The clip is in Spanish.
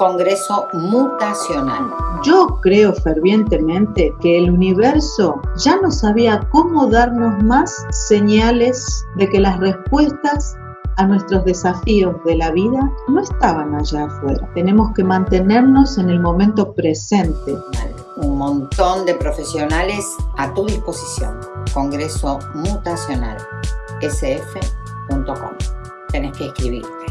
Congreso Mutacional. Yo creo fervientemente que el universo ya no sabía cómo darnos más señales de que las respuestas a nuestros desafíos de la vida no estaban allá afuera. Tenemos que mantenernos en el momento presente. Un montón de profesionales a tu disposición. Congreso Mutacional, sf.com. Tenés que escribirte.